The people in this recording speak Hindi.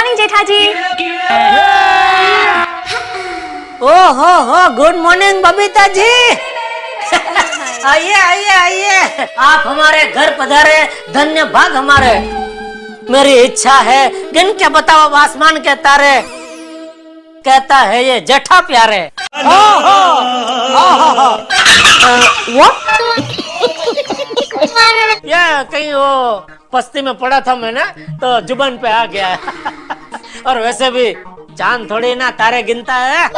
मॉर्निंग जेठाजी ओहो हो हो गुड मॉर्निंग बबीता जी आइए आइए आइए आप हमारे घर पधारे धन्य भाग हमारे। मेरी इच्छा है गिन के बताओ आसमान के तारे। कहता है ये जठा प्यारे। ओहो ओहो ये कहीं वो पस्ती में पड़ा था मैंने तो जुबन पे आ गया। और वैसे भी चाँद थोड़ी ना, तारे गिनता है।